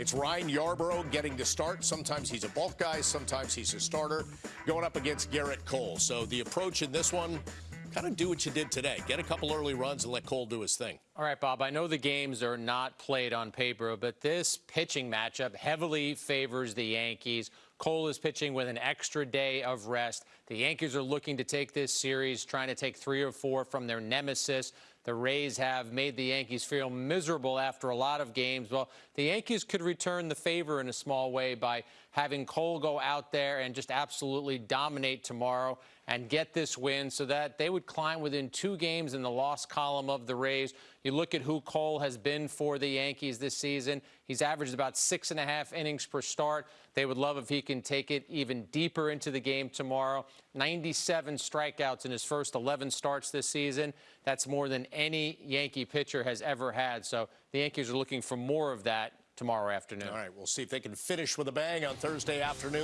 It's Ryan Yarbrough getting to start. Sometimes he's a bulk guy, sometimes he's a starter, going up against Gerrit Cole. So the approach in this one, kind of do what you did today. Get a couple early runs and let Cole do his thing. All right, Bob, I know the games are not played on paper, but this pitching matchup heavily favors the Yankees. Cole is pitching with an extra day of rest. The Yankees are looking to take this series, trying to take three or four from their nemesis. The Rays have made the Yankees feel miserable after a lot of games. Well, the Yankees could return the favor in a small way by having Cole go out there and just absolutely dominate tomorrow and get this win so that they would climb within two games in the loss column of the Rays. You look at who Cole has been for the Yankees this season. He's averaged about six and a half innings per start. They would love if he can take it even deeper into the game tomorrow. 97 strikeouts in his first 11 starts this season. That's more than any Yankee pitcher has ever had. So the Yankees are looking for more of that tomorrow afternoon. All right, we'll see if they can finish with a bang on Thursday afternoon.